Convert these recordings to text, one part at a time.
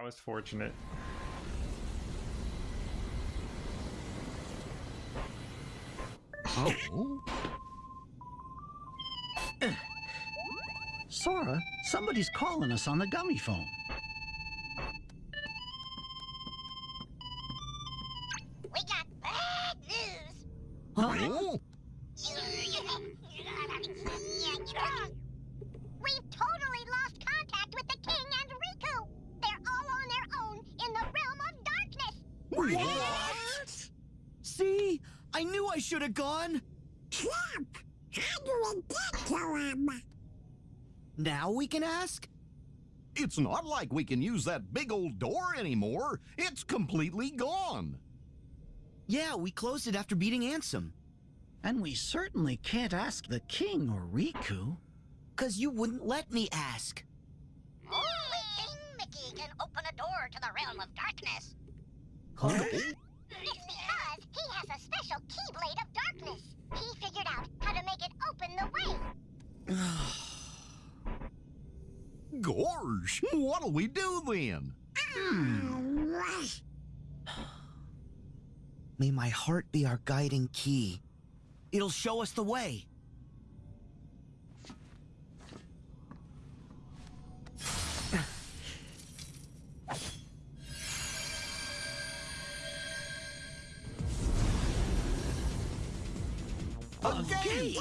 I was fortunate. Oh? Sora, somebody's calling us on the Gummiphone. Can ask? It's not like we can use that big old door anymore. It's completely gone. Yeah, we closed it after beating Ansem. And we certainly can't ask the king or Riku. Cause you wouldn't let me ask. Only King Mickey can open a door to the realm of darkness. Oh? It's because he has a special Keyblade of Darkness. He figured out how to make it open the way. Gorge, what'll we do then? May my heart be our guiding key. It'll show us the way. A gate!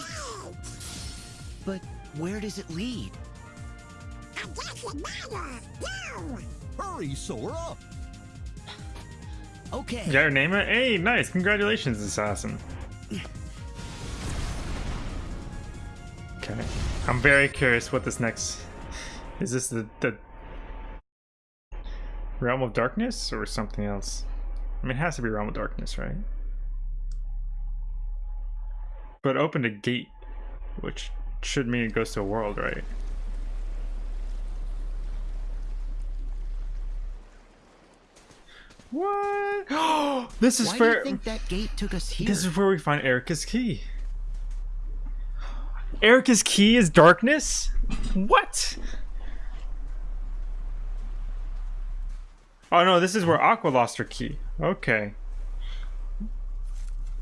But where does it lead? Hurry, Sora! Okay. You got your name? Hey, nice. Congratulations, Assassin. Okay. I'm very curious what this next... Is this the, the Realm of Darkness or something else? I mean, it has to be Realm of Darkness, right? But opened a gate, which should mean it goes to a world, right? What? this is Why do where you think that gate took us here? this is where we find Erica's key. Erica's key is darkness? What? Oh no, this is where Aqua lost her key. Okay.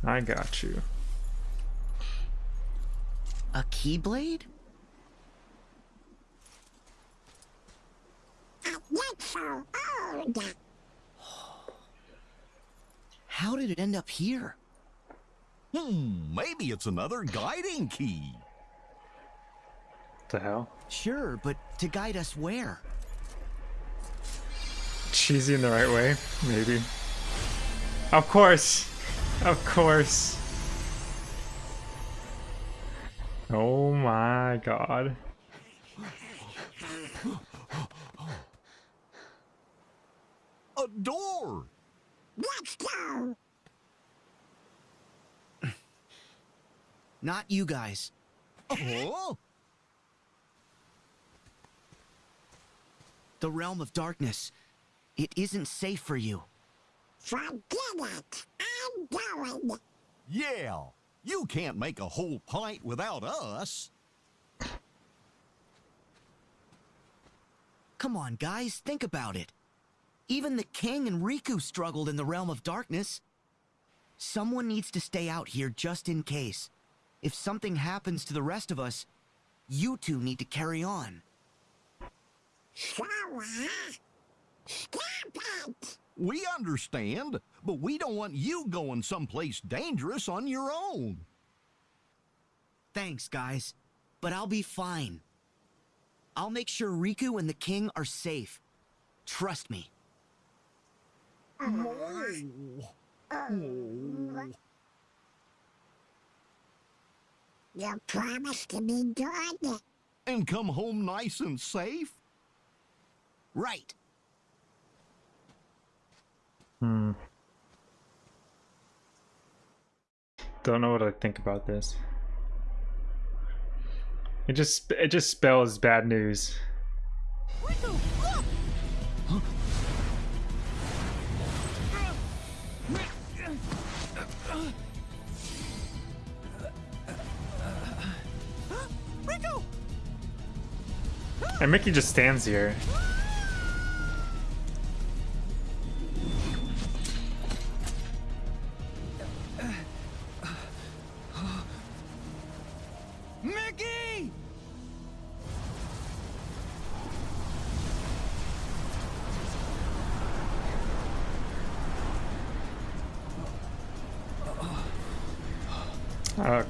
I got you. A keyblade? How did it end up here? Hmm, maybe it's another guiding key. What the hell? Sure, but to guide us where? Cheesy in the right way? Maybe. Of course. Of course. Oh my god. A door! Let's go. Not you guys. Oh? The realm of darkness. It isn't safe for you. Forget it. I'm going. Yeah, you can't make a whole pint without us. Come on, guys, think about it. Even the king and Riku struggled in the realm of darkness. Someone needs to stay out here just in case. If something happens to the rest of us, you two need to carry on. Stop it. We understand, but we don't want you going someplace dangerous on your own. Thanks, guys. But I'll be fine. I'll make sure Riku and the king are safe. Trust me. You promised to be good. And come home nice and safe? Right. Hmm. Don't know what I think about this. It just it just spells bad news. And Mickey just stands here.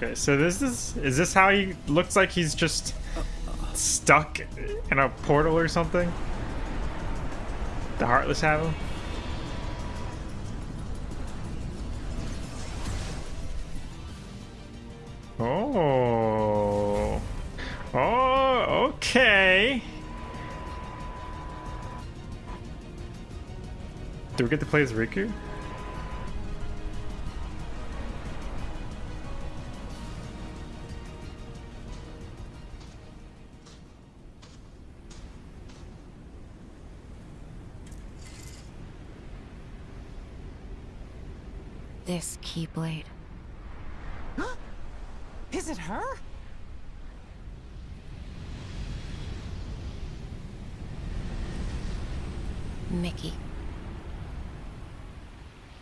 Okay, so this is is this how he looks like he's just stuck in a portal or something? The Heartless have him? Oh. Oh, okay. Do we get to play as Riku? This Keyblade. Is it her? Mickey.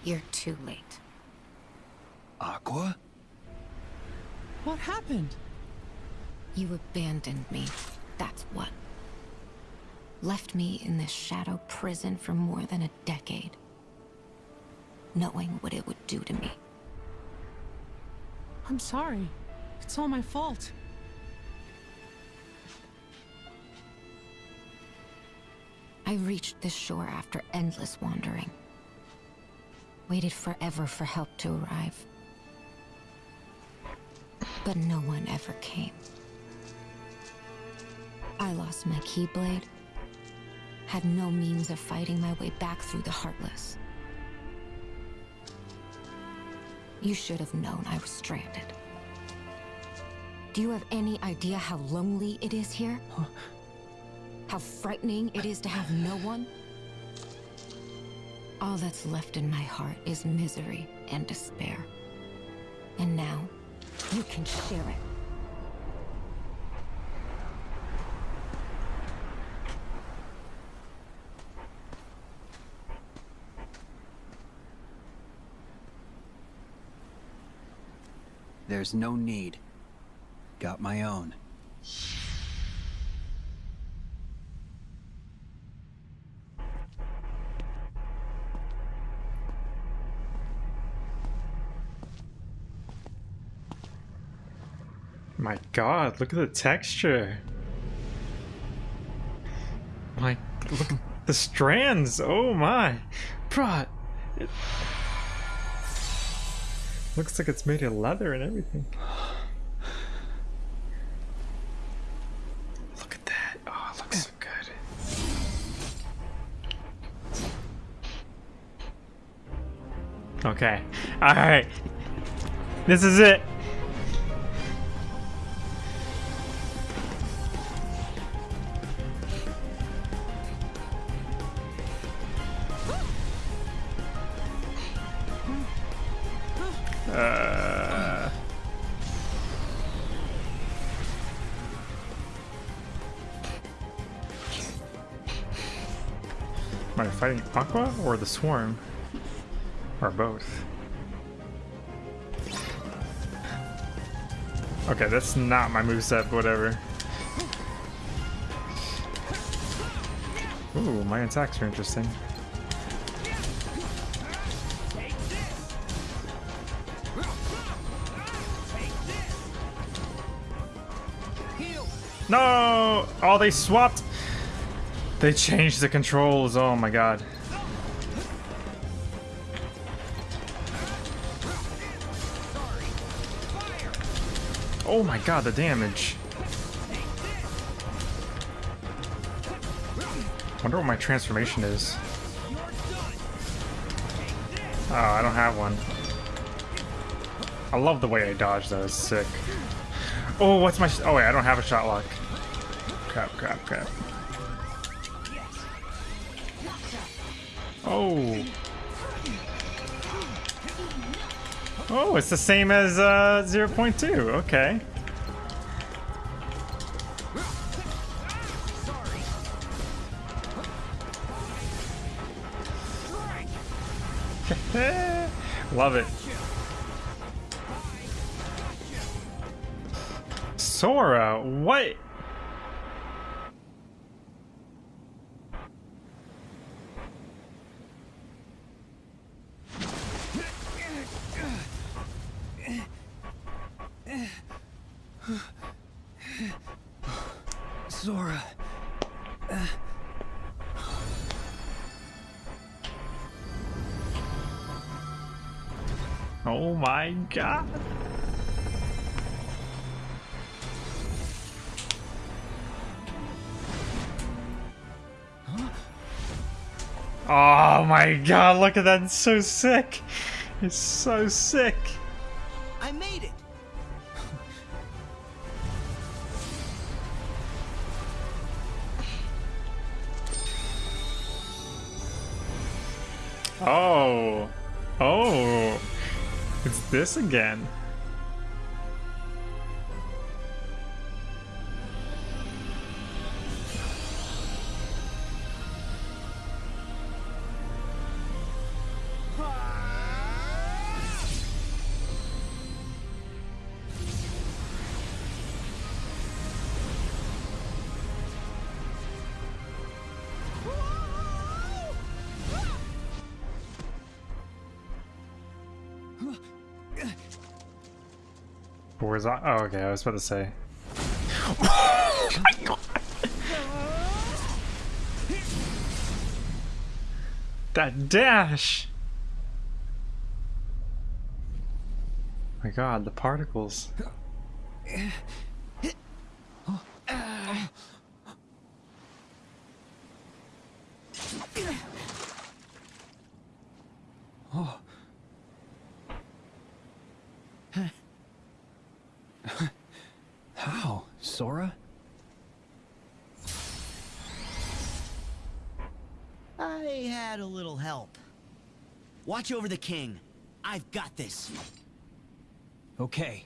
You're too late. Aqua? What happened? You abandoned me. That's what. Left me in this shadow prison for more than a decade. Knowing what it would do to me. I'm sorry. It's all my fault. I reached this shore after endless wandering. Waited forever for help to arrive. But no one ever came. I lost my Keyblade. Had no means of fighting my way back through the Heartless. You should have known I was stranded. Do you have any idea how lonely it is here? How frightening it is to have no one? All that's left in my heart is misery and despair. And now, you can share it. There's no need. Got my own. My god, look at the texture. My, look at the strands. Oh my. Bruh. Looks like it's made of leather and everything. Look at that. Oh, it looks so good. Okay. Alright. This is it. Or the Swarm? Or both? Okay, that's not my moveset, whatever. Ooh, my attacks are interesting. No! Oh, they swapped. They changed the controls. Oh my god. Oh my god, the damage. Wonder what my transformation is. Oh, I don't have one. I love the way I dodge though, it's sick. Oh, what's my... oh wait, I don't have a Shotlock. Crap, crap, crap. Oh. Oh, it's the same as uh, 0.2. Okay. Love it. Sora, what? Oh my god. Oh my god, look at that. It's so sick. It's so sick. I made it! Oh. Oh. It's this again. Oh, okay. I was about to say. that dash! My god, the particles. Watch over the king. I've got this. Okay.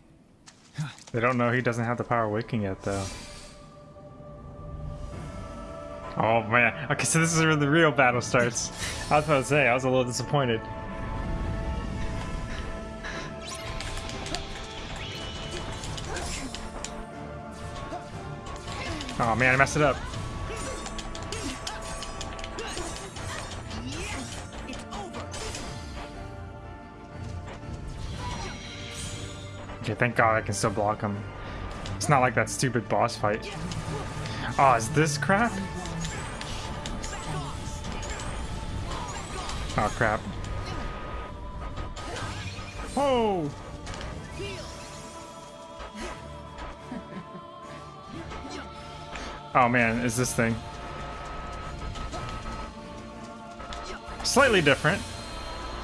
They don't know he doesn't have the power waking yet, though. Oh man. Okay, so this is where the real battle starts. I was about to say, I was a little disappointed. Oh man, I messed it up. Okay, thank god I can still block him. It's not like that stupid boss fight. Oh, is this crap? Oh crap. Oh! Oh man, is this thing. Slightly different,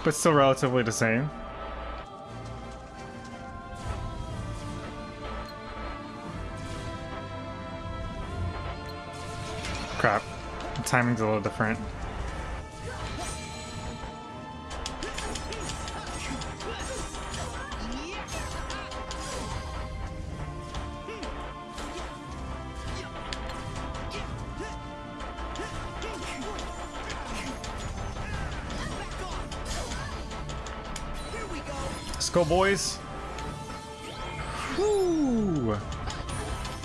but still relatively the same. Timing's a little different. Let's go, boys. Woo!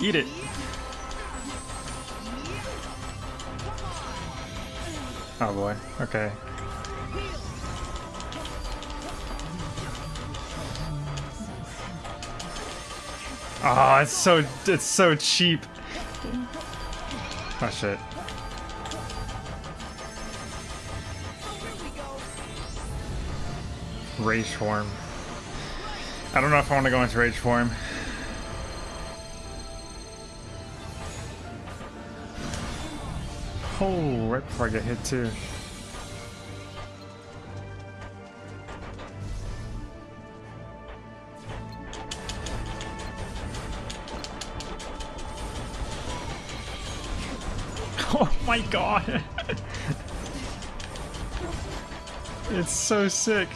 Eat it. Oh boy. Okay. Oh, it's so it's so cheap. Oh shit. Rage form. I don't know if I want to go into rage form. Before I get hit too. Oh my god! it's so sick.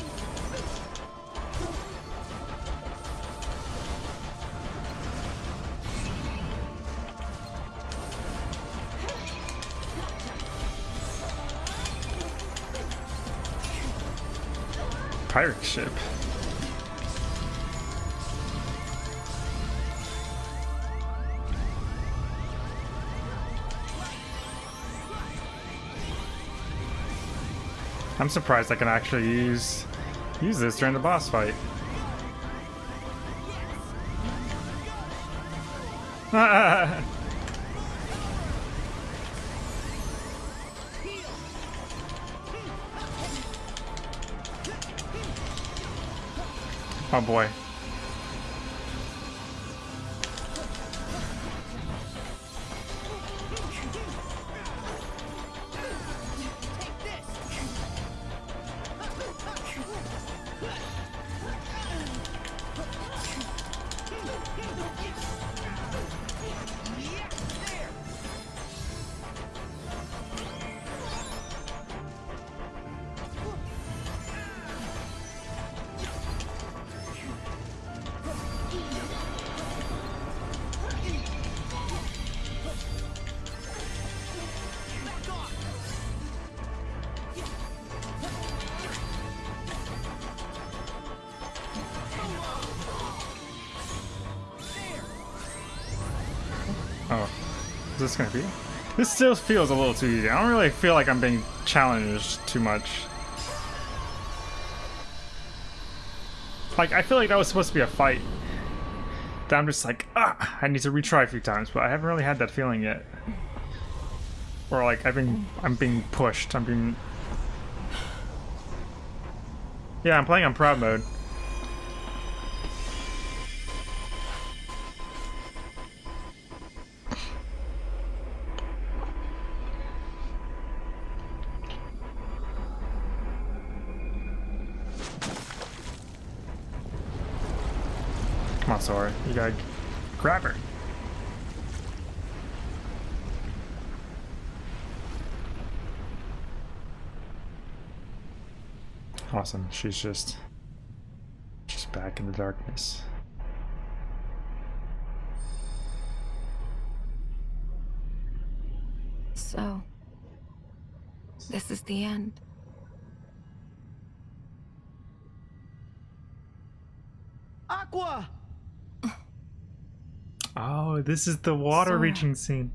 Pirate ship. I'm surprised I can actually use use this during the boss fight. Oh boy. Gonna be? This still feels a little too easy. I don't really feel like I'm being challenged too much. Like, I feel like that was supposed to be a fight. That I'm just like, ah, I need to retry a few times, but I haven't really had that feeling yet. Or like, I've been, I'm being pushed. I'm being. Yeah, I'm playing on proud mode. You gotta grab her. Awesome. She's just just back in the darkness. So, this is the end. Aqua! Oh, this is the water Sora. reaching scene.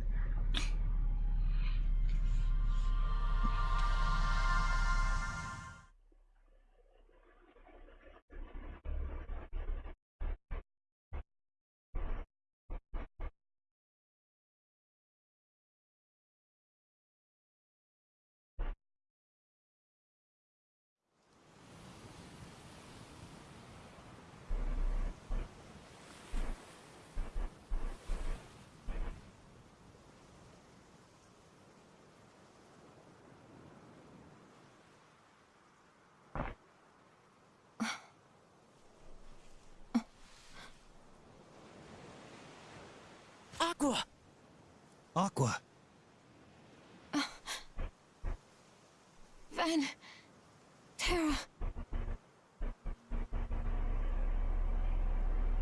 Aqua! Aqua. Ven. Terra.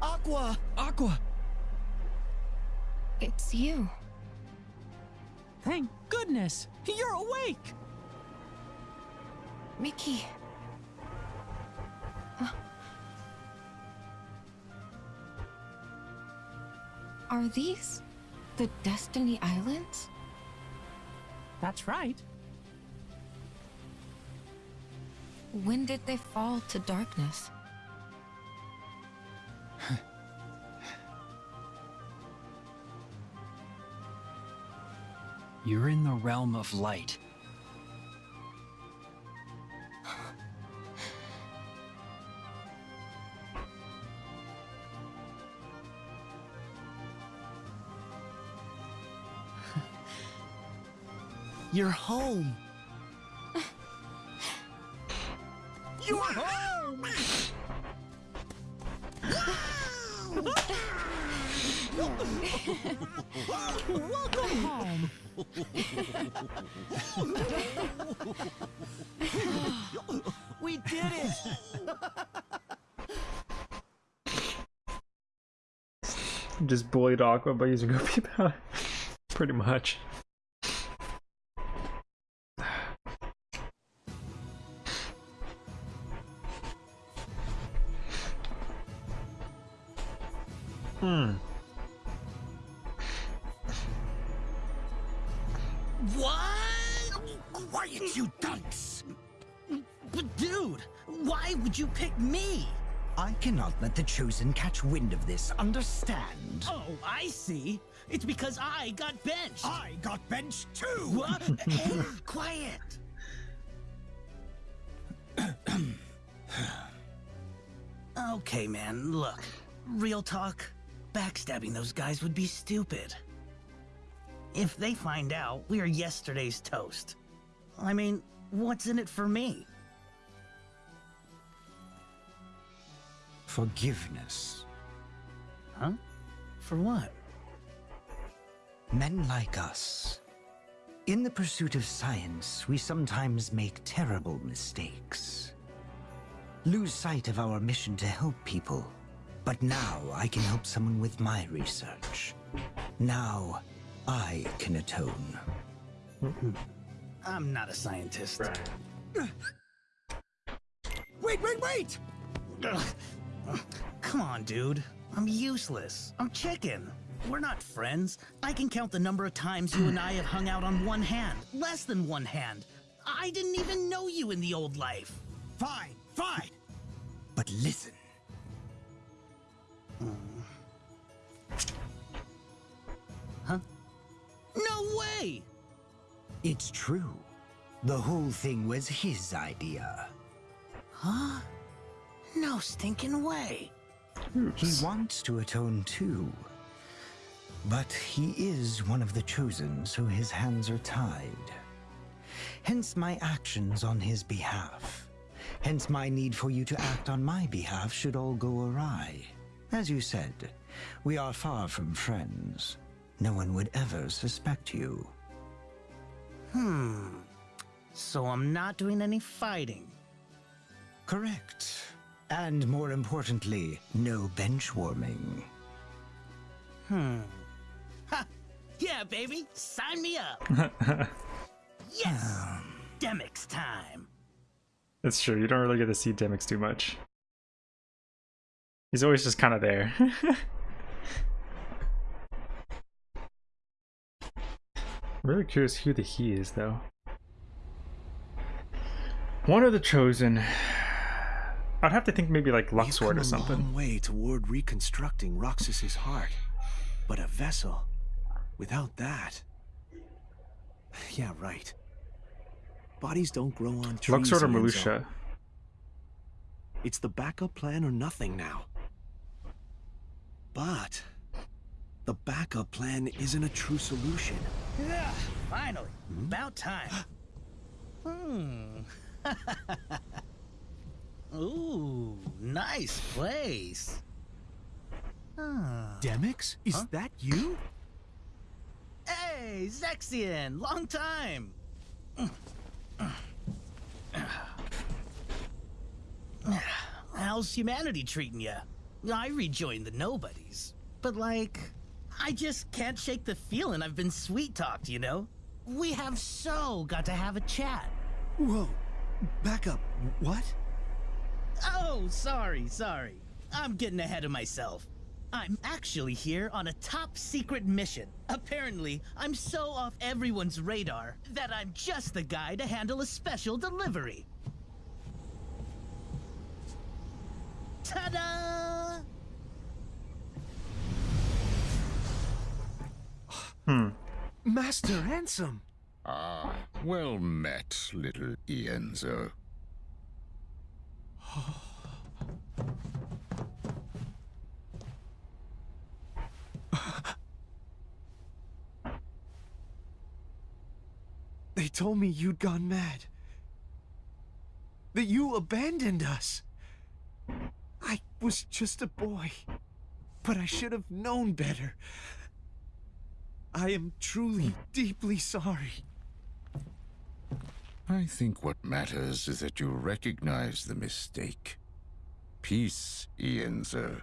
Aqua! Aqua! It's you. Thank goodness! You're awake! Mickey. Uh. Are these the Destiny Islands? That's right. When did they fall to darkness? You're in the realm of light. You're home. You're home! Welcome home! We did it! Just bullied Aqua by using Goopy Powder. Pretty much. What? Quiet, you dunce! But dude, why would you pick me? I cannot let the Chosen catch wind of this, understand? Oh, I see. It's because I got benched. I got benched too! What? hey, quiet. Okay, man, look. Real talk, backstabbing those guys would be stupid. If they find out, we are yesterday's toast. I mean, what's in it for me? Forgiveness. Huh? For what? Men like us. In the pursuit of science, we sometimes make terrible mistakes. Lose sight of our mission to help people. But now I can help someone with my research. Now I can atone. I'm not a scientist. Wait, wait, wait! Come on, dude. I'm useless. I'm chicken. We're not friends. I can count the number of times you and I have hung out on one hand. Less than one hand. I didn't even know you in the old life. Fine, fine. But listen. Huh? No way! It's true. The whole thing was his idea. Huh? No stinking way. He wants to atone too. But he is one of the chosen, so his hands are tied. Hence my actions on his behalf. Hence my need for you to act on my behalf should all go awry. As you said, we are far from friends. No one would ever suspect you. Hmm. So I'm not doing any fighting. Correct. And more importantly, no bench warming. Hmm. Ha! Yeah, baby! Sign me up! yes! Demyx time! That's true. You don't really get to see Demyx too much. He's always just kind of there. really curious who the he is, though. One of the chosen. I'd have to think maybe like Luxord or a something. long way toward reconstructing Roxas's heart, but a vessel without that. Yeah, right. Bodies don't grow on trees. Luxord or Ienzo. Marluxia? It's the backup plan or nothing now. But the backup plan isn't a true solution. Yeah, finally. About time. hmm. Ooh, nice place. Ah. Demyx, is that you? Hey, Zexion! Long time! How's humanity treating ya? I rejoined the nobodies. But like, I just can't shake the feeling I've been sweet-talked, you know? We have so got to have a chat. Whoa, back up. What? Oh, sorry, sorry. I'm getting ahead of myself. I'm actually here on a top secret mission. Apparently, I'm so off everyone's radar that I'm just the guy to handle a special delivery. Ta-da! Hmm. Master Ansem! Ah, well met, little Ienzo. They told me you'd gone mad. That you abandoned us. I was just a boy. But I should have known better. I am truly, deeply sorry. I think what matters is that you recognize the mistake. Peace, Ienzo.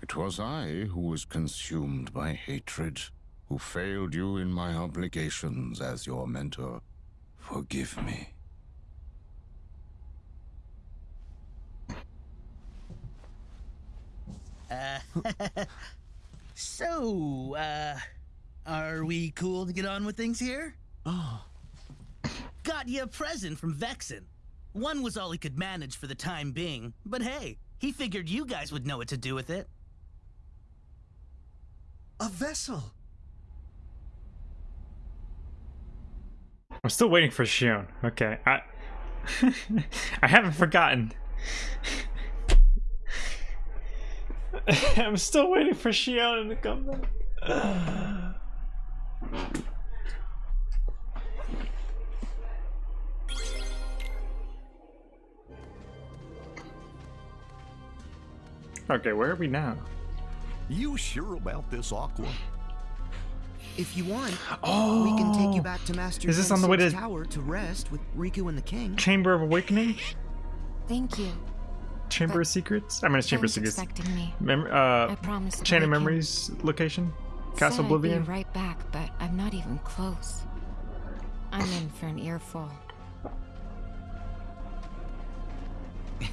It was I who was consumed by hatred, who failed you in my obligations as your mentor. Forgive me. Uh, so, uh, are we cool to get on with things here? Oh. Got you a present from Vexen. One was all he could manage for the time being, but hey, he figured you guys would know what to do with it. A vessel! I'm still waiting for Xion. Okay, I I haven't forgotten. I'm still waiting for Xion to come back. okay, where are we now? You sure about this, Aqua? If you want, oh, we can take you oh. back to Master Is this on the way to tower to rest with Riku and the king. Chamber of Awakening? Thank you. Chamber but of Secrets? I mean, it's Chamber of Secrets. expecting me. Mem uh, I promise. Chain of Memories location? Castle Oblivion? Right back, but I'm not even close. I'm in for an earful.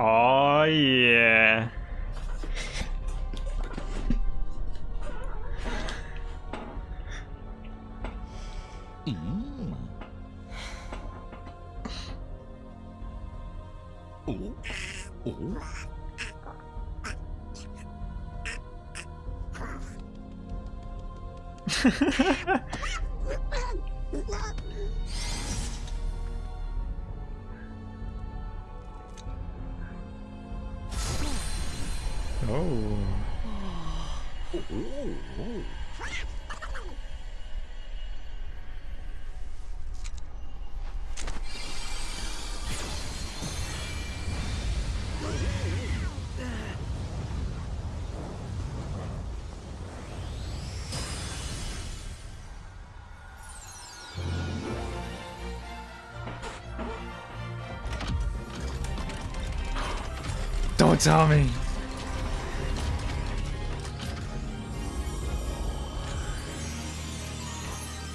Oh yeah. Me.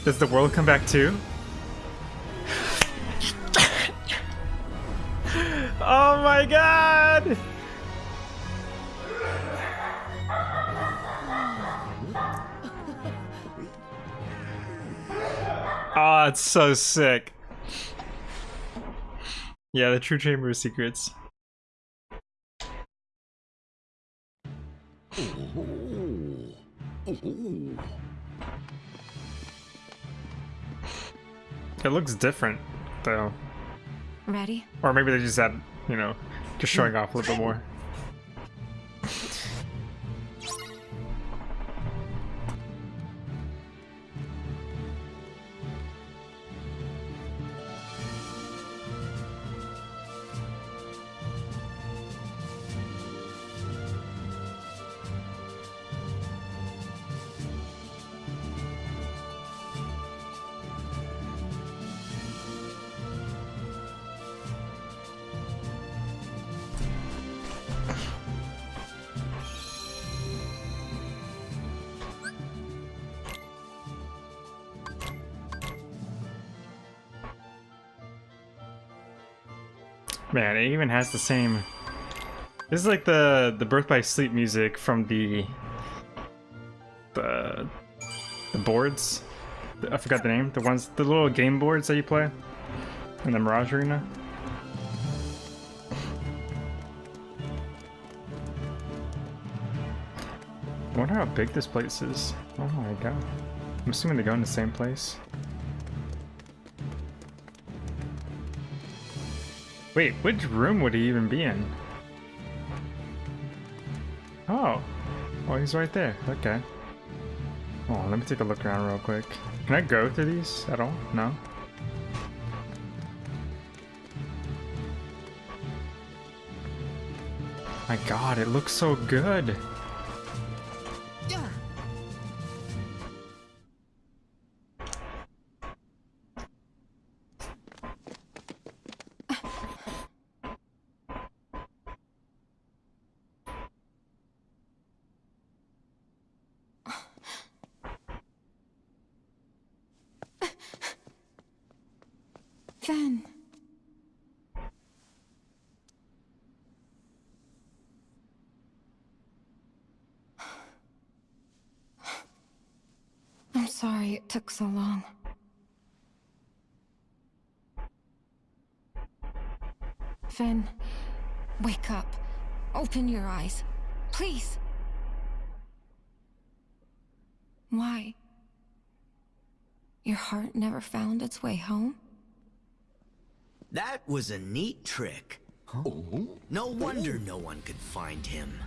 Does the world come back too? oh my god! Oh, it's so sick. Yeah, the true chamber of secrets. It looks different, though. Ready? Or maybe they just had, you know, just showing off a little bit more. It even has the same. This is like the the Birth by Sleep music from the the the boards. I forgot the name. The ones, the little game boards that you play in the Mirage Arena. I wonder how big this place is. Oh my god. I'm assuming they go in the same place. Wait, which room would he even be in? Oh. Oh, he's right there. Okay. Oh, let me take a look around real quick. Can I go through these at all? No? My god, it looks so good. Open your eyes. Please. Why? Your heart never found its way home? That was a neat trick. No wonder no one could find him.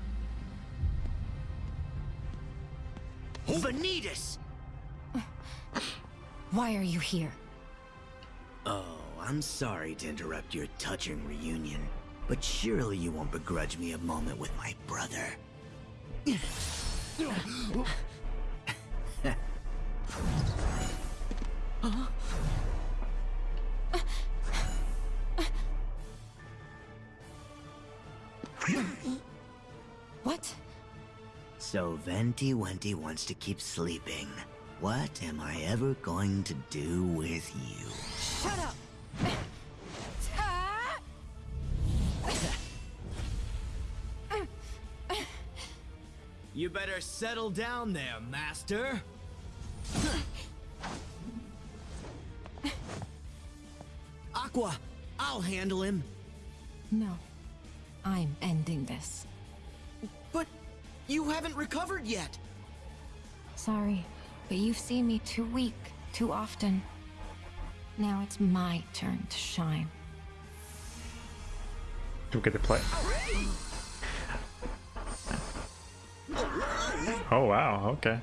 Vanitas! Why are you here? Oh, I'm sorry to interrupt your touching reunion, but surely you won't begrudge me a moment with my brother. What? So Venti Wenti wants to keep sleeping. What am I ever going to do with you? Shut up! You better settle down there, Master. Aqua, I'll handle him. No. I'm ending this. But you haven't recovered yet. Sorry, but you've seen me too weak, too often. Now it's my turn to shine. Do we get to play? Oh wow, okay.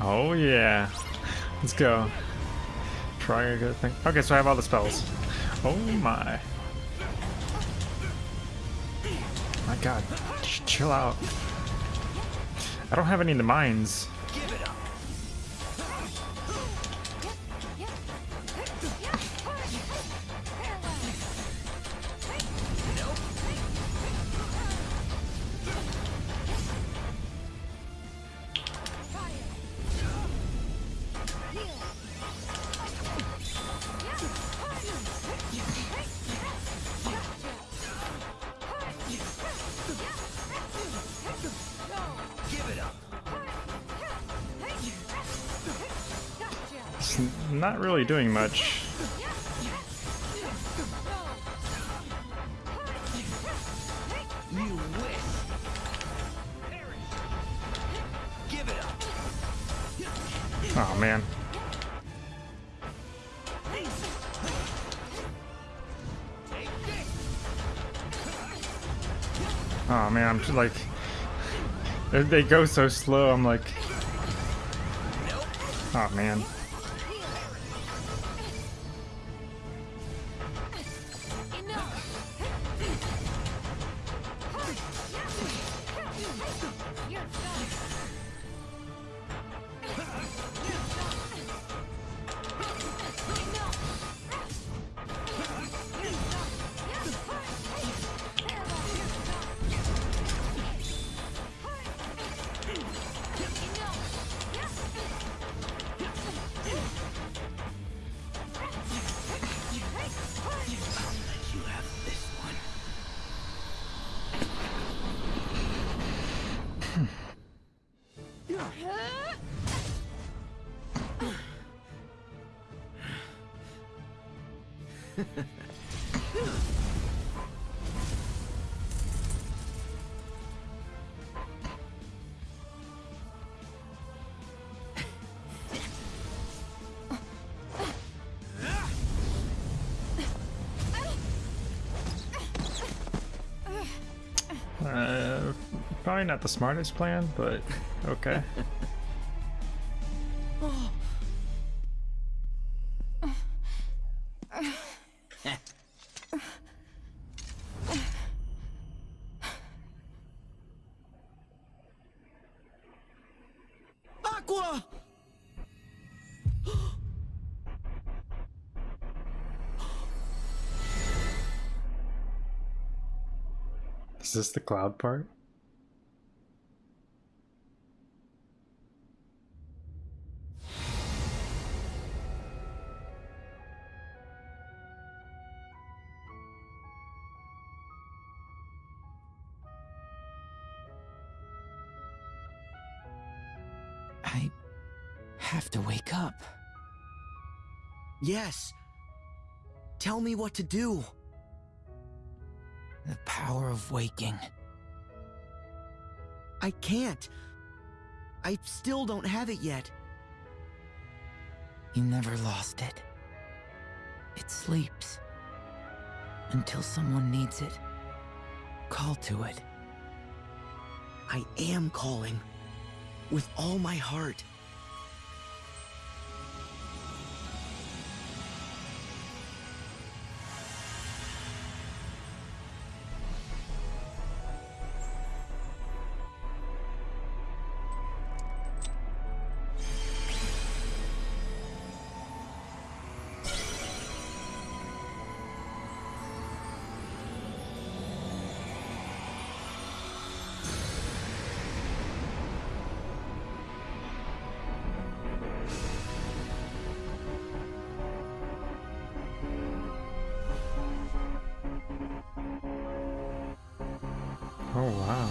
Oh yeah. Let's go. Try a good thing. Okay, so I have all the spells. Oh my. My god. Just chill out. I don't have any in the mines. Not really doing much. Oh man. Oh man, I'm just like they go so slow. I'm like, oh man. Probably not the smartest plan, but okay. Aqua! Is this the cloud part? Yes. Tell me what to do. The power of waking. I can't. I still don't have it yet. You never lost it. It sleeps. Until someone needs it. Call to it. I am calling. With all my heart. Oh wow.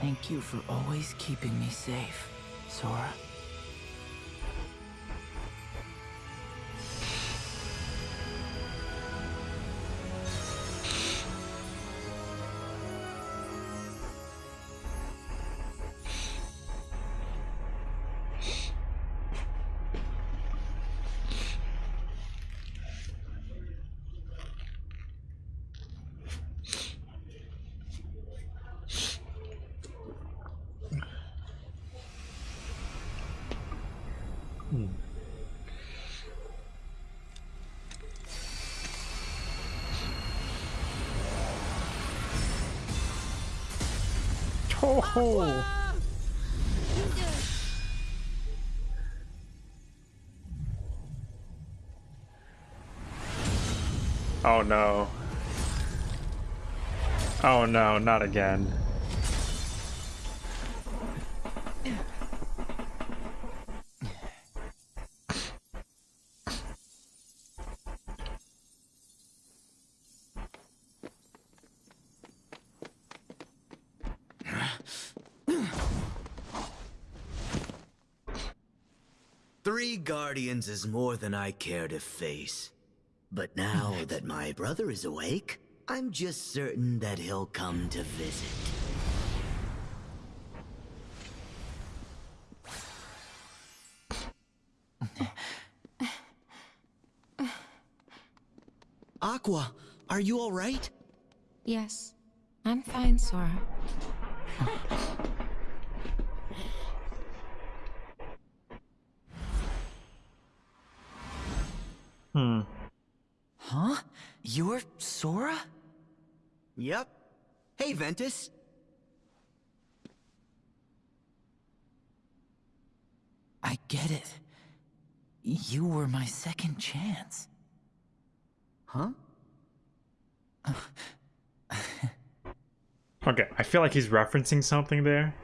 Thank you for always keeping me safe, Sora. Oh. Oh no. Oh no, not again. Three guardians is more than I care to face. But now that my brother is awake, I'm just certain that he'll come to visit. Aqua, are you alright? Yes, I'm fine, Sora. Hmm. Huh? You're Sora? Yep. Hey, Ventus. I get it. You were my second chance. Huh? Okay, I feel like he's referencing something there,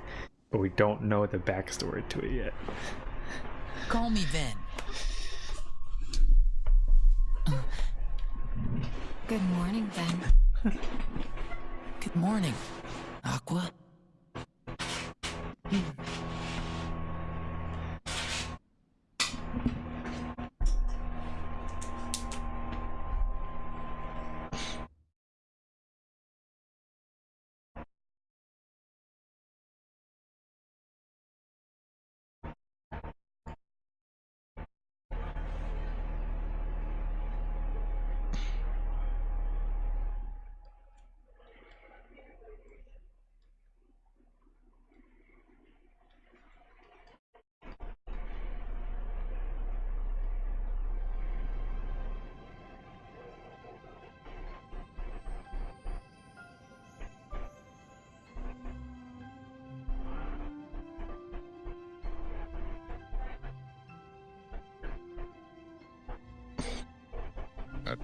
but we don't know the backstory to it yet. Call me then. Good morning, Ven. Good morning, Aqua. At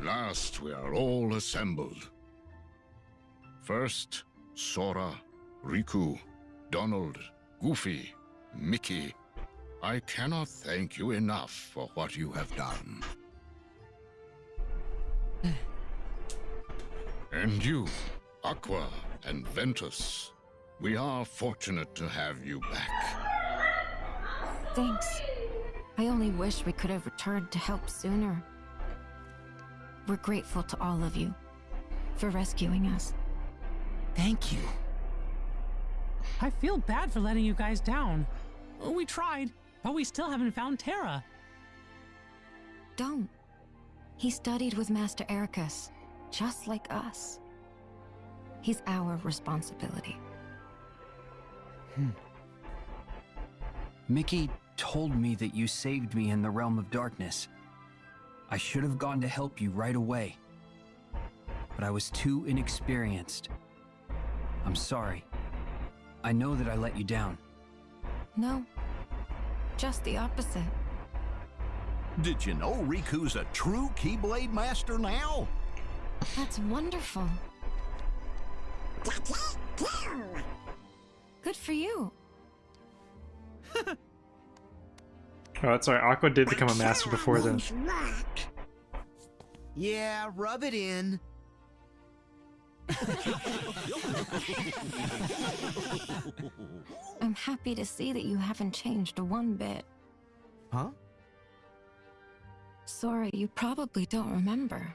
last we are all assembled. First, Sora, Riku, Donald, Goofy, Mickey, I cannot thank you enough for what you have done. and you, Aqua and Ventus, we are fortunate to have you back. Thanks. I only wish we could have returned to help sooner. We're grateful to all of you for rescuing us. Thank you. I feel bad for letting you guys down. We tried, but we still haven't found Terra. Don't. He studied with Master Eraqus, just like us. He's our responsibility. Hmm. Mickey told me that you saved me in the realm of darkness. I should have gone to help you right away. But I was too inexperienced. I'm sorry. I know that I let you down. No. Just the opposite. Did you know Riku's a true Keyblade master now? That's wonderful. Good for you. Oh, that's right. Aqua did become a master before then. Yeah, rub it in. I'm happy to see that you haven't changed one bit. Huh? Sorry, you probably don't remember.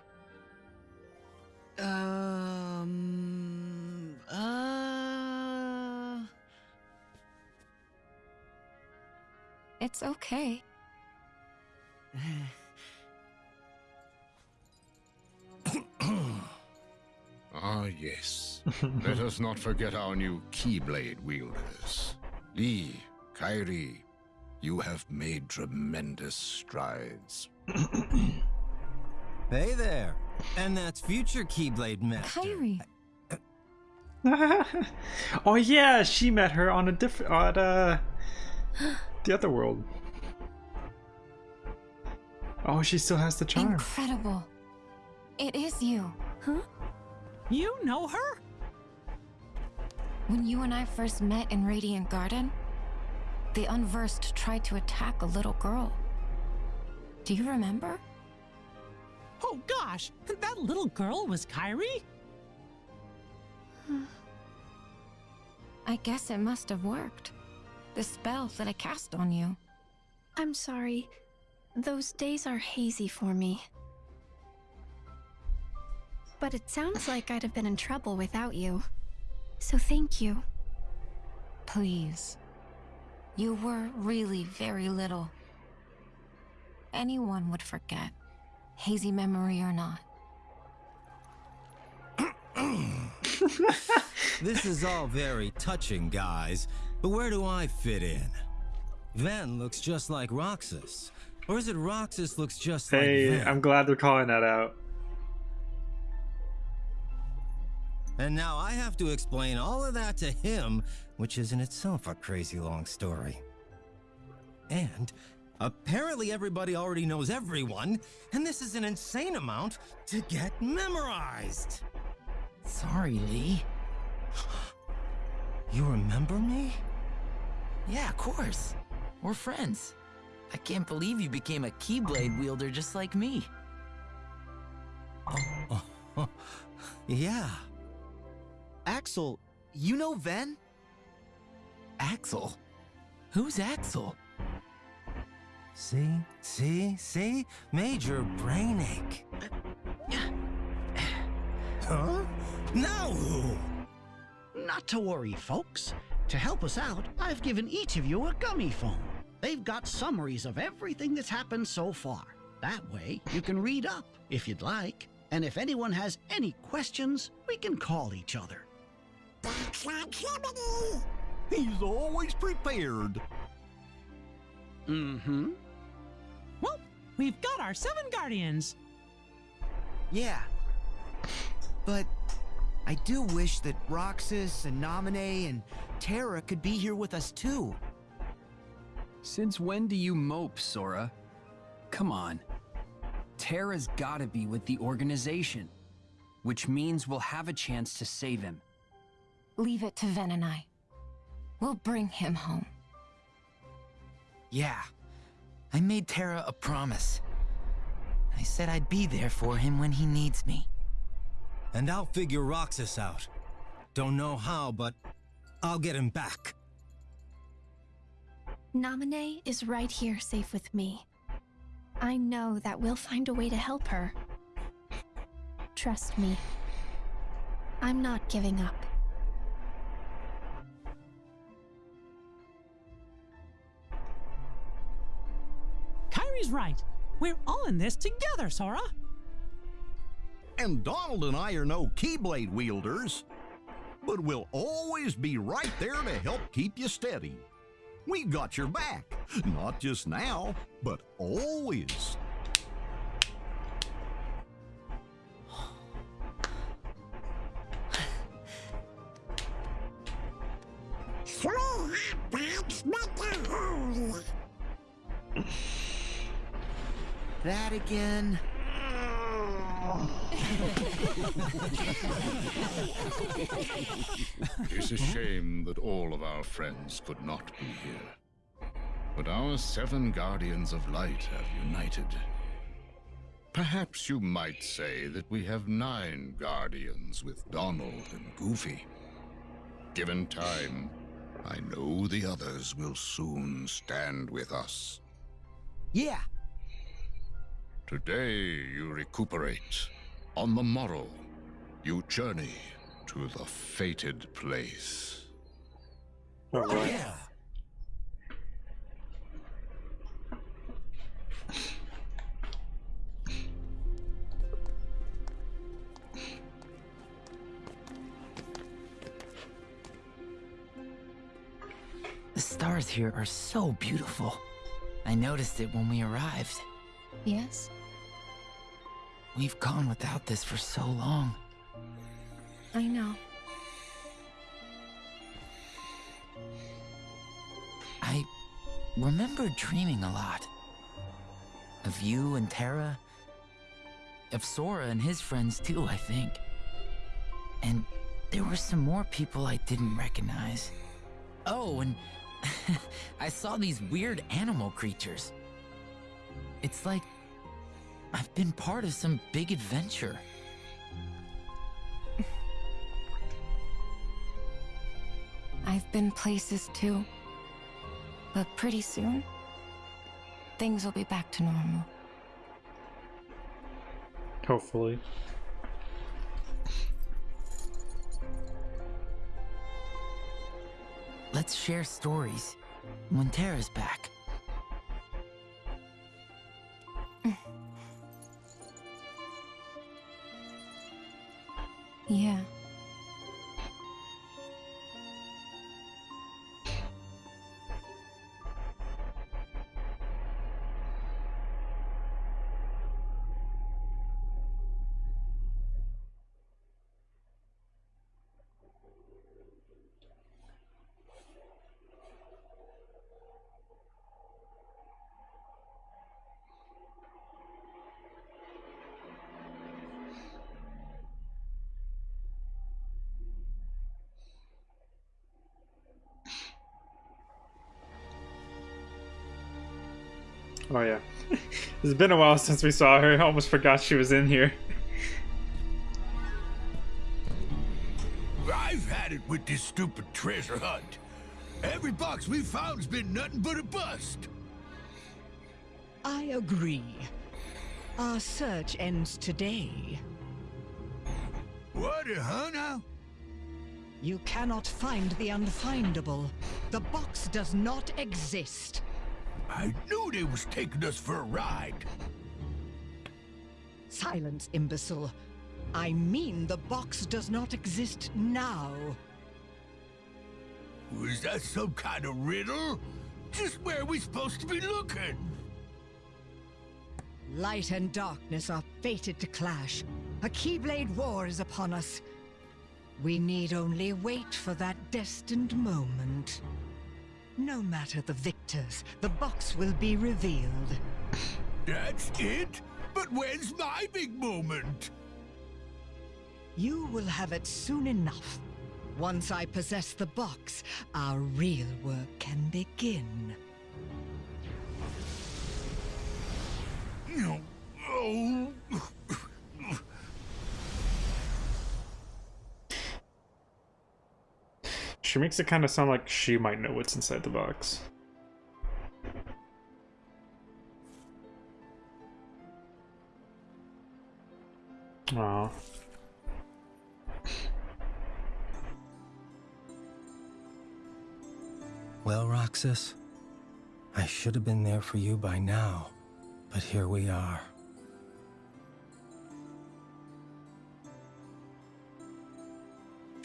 Um. It's okay. Ah, yes. Let us not forget our new Keyblade wielders. Lea, Kairi, you have made tremendous strides. Hey there. And that's future Keyblade Master. Kairi. oh yeah, she met her on a different on uh the other world. Oh, she still has the charm. Incredible. It is you. Huh? You know her? When you and I first met in Radiant Garden, the Unversed tried to attack a little girl. Do you remember? Oh gosh, that little girl was Kairi? I guess it must have worked. The spell that I cast on you. I'm sorry. Those days are hazy for me. But it sounds like I'd have been in trouble without you. So thank you. Please. You were really very little. Anyone would forget, hazy memory or not. this is all very touching, guys. But where do I fit in? Ven looks just like Roxas. Or is it Roxas looks just Hey, like Ven? I'm glad they're calling that out. And now I have to explain all of that to him, which is in itself a crazy long story. And apparently everybody already knows everyone, and this is an insane amount to get memorized. Sorry, Lea. You remember me? Yeah, of course. We're friends. I can't believe you became a Keyblade wielder just like me. Oh, yeah. Axel, you know Ven? Axel? Who's Axel? See? See? See? Major brain ache. Huh? Now who? Not to worry, folks. To help us out, I've given each of you a Gummiphone. They've got summaries of everything that's happened so far. That way, you can read up if you'd like. And if anyone has any questions, we can call each other. He's always prepared. Mm-hmm. Well, we've got our seven guardians. Yeah. But I do wish that Roxas and Naminé and Terra could be here with us too. Since when do you mope, Sora? Come on. Terra's gotta be with the organization, which means we'll have a chance to save him. Leave it to Ven and I. We'll bring him home. Yeah. I made Terra a promise. I said I'd be there for him when he needs me. And I'll figure Roxas out. Don't know how, but I'll get him back. Naminé is right here safe with me. I know that we'll find a way to help her. Trust me. I'm not giving up. Kairi's right. We're all in this together, Sora. And Donald and I are no Keyblade wielders, but we'll always be right there to help keep you steady. We've got your back, not just now, but always. That again? It's a shame that all of our friends could not be here. But our seven Guardians of Light have united. Perhaps you might say that we have nine Guardians with Donald and Goofy. Given time, I know the others will soon stand with us. Yeah. Today you recuperate. On the morrow, you journey to the fated place. Yeah. The stars here are so beautiful. I noticed it when we arrived. Yes? We've gone without this for so long. I know. I remember dreaming a lot. Of you and Terra. Of Sora and his friends too, I think. And there were some more people I didn't recognize. Oh, and I saw these weird animal creatures. It's like I've been part of some big adventure. I've been places too. But pretty soon, things will be back to normal. Hopefully. Let's share stories when Terra's back. It's been a while since we saw her. I almost forgot she was in here. I've had it with this stupid treasure hunt. Every box we found's been nothing but a bust. I agree. Our search ends today. What, uh, huh, now? You cannot find the unfindable. The box does not exist. I knew they was taking us for a ride. Silence, imbecile. I mean the box does not exist now. Was that some kind of riddle? Just where are we supposed to be looking? Light and darkness are fated to clash. A Keyblade war is upon us. We need only wait for that destined moment. No matter the victors, the box will be revealed. That's it? But when's my big moment? You will have it soon enough. Once I possess the box, our real work can begin. No. Oh. She makes it kind of sound like she might know what's inside the box. Aw. Well, Roxas, I should have been there for you by now, but here we are.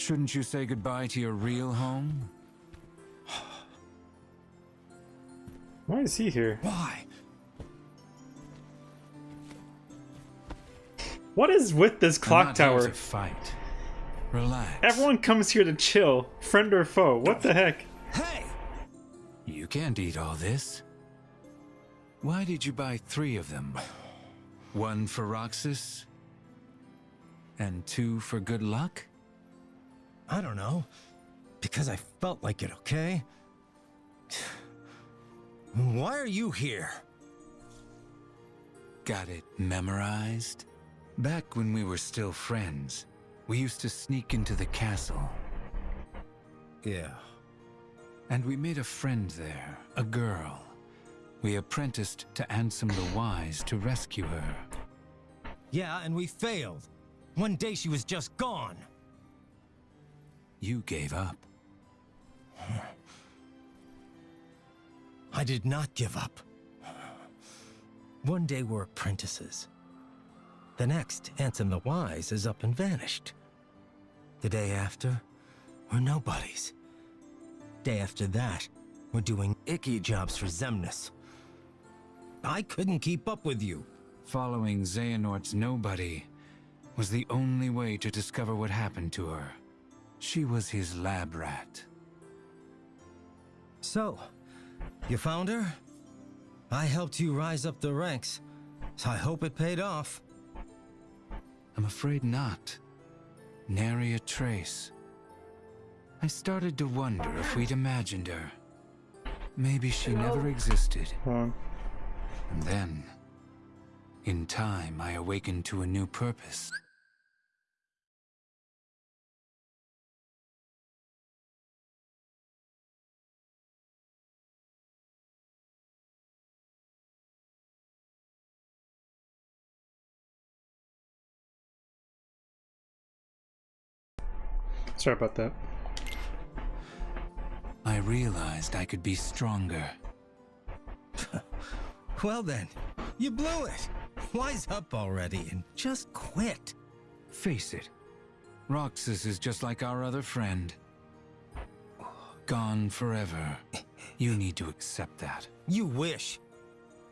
Shouldn't you say goodbye to your real home? Why is he here? Why? What is with this clock tower? to fight. Relax. Everyone comes here to chill, friend or foe. What the heck? Hey! You can't eat all this. Why did you buy three of them? One for Roxas? And two for good luck? I don't know. Because I felt like it, okay? Why are you here? Got it memorized? Back when we were still friends, we used to sneak into the castle. Yeah. And we made a friend there, a girl. We apprenticed to Ansem the Wise to rescue her. Yeah, and we failed. One day she was just gone. You gave up. I did not give up. One day we're apprentices. The next, Ansem the Wise is up and vanished. The day after, we're nobodies. Day after that, we're doing icky jobs for Xemnas. I couldn't keep up with you. Following Xehanort's nobody was the only way to discover what happened to her. She was his lab rat. So, you found her? I helped you rise up the ranks, so I hope it paid off. I'm afraid not. Nary a trace. I started to wonder if we'd imagined her. Maybe she never existed. And then, in time, I awakened to a new purpose. Sorry about that. I realized I could be stronger. Well then, you blew it. Wise up already and just quit. Face it, Roxas is just like our other friend. Gone forever. You need to accept that. You wish.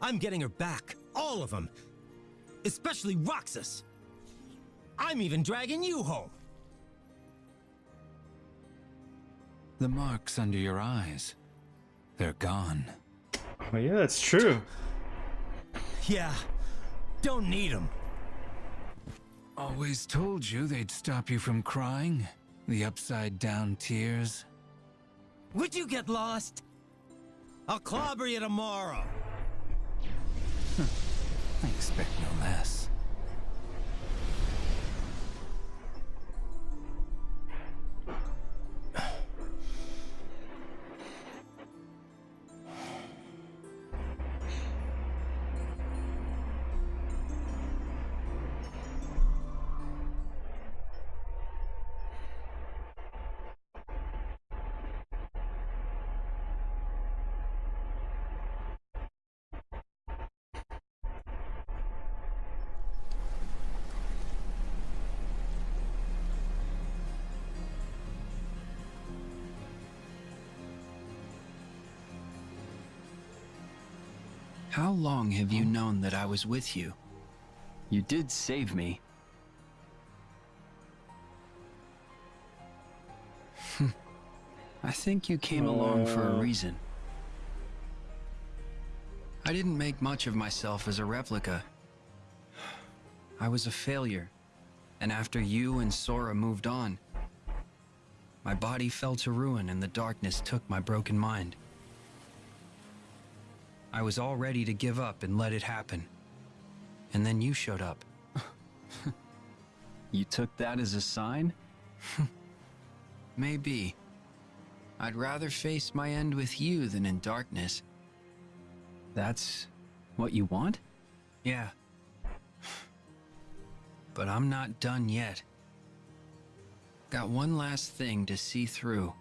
I'm getting her back. All of them. Especially Roxas. I'm even dragging you home. The marks under your eyes, they're gone. Oh yeah, that's true. Yeah. Don't need them. Always told you they'd stop you from crying. The upside down tears. Would you get lost? I'll clobber you tomorrow. I expect no How long have you known that I was with you? You did save me. I think you came along for a Uh. reason. I didn't make much of myself as a replica. I was a failure, and after you and Sora moved on, My body fell to ruin and the darkness took my broken mind. I was all ready to give up and let it happen. And then you showed up. you took that as a sign? Maybe. I'd rather face my end with you than in darkness. That's what you want? Yeah. But I'm not done yet. Got one last thing to see through.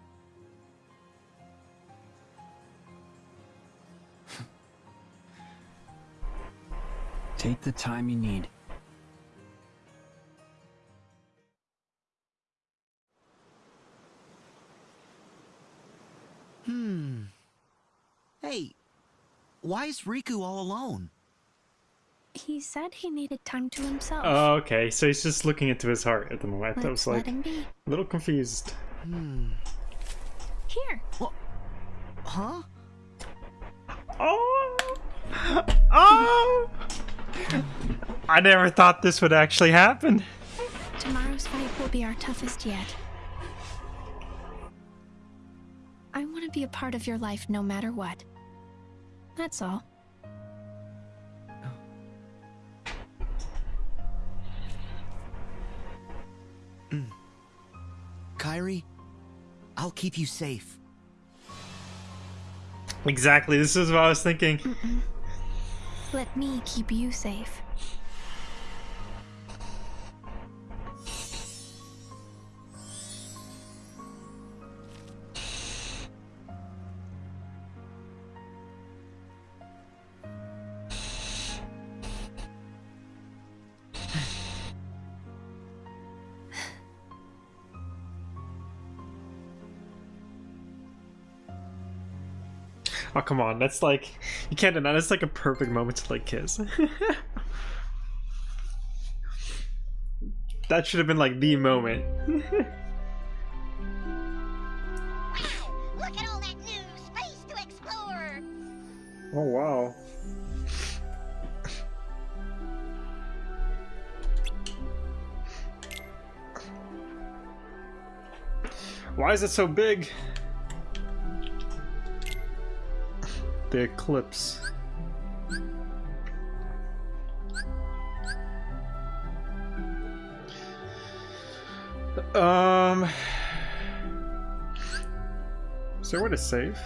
Take the time you need. Hmm. Hey, why is Riku all alone? He said he needed time to himself. Oh, okay. So he's just looking into his heart at the moment. I was Let's let like a little confused. Hmm. Here. What? Huh? Oh! Oh! I never thought this would actually happen. Tomorrow's fight will be our toughest yet. I want to be a part of your life no matter what. That's all. Mm. Kairi, I'll keep you safe. Exactly. This is what I was thinking. Let me keep you safe. Come on, that's like you can't deny that's like a perfect moment to like kiss. that should have been like the moment. Look at all that new space to explore! oh wow. Why is it so big? The eclipse. Um. Is there a way to save?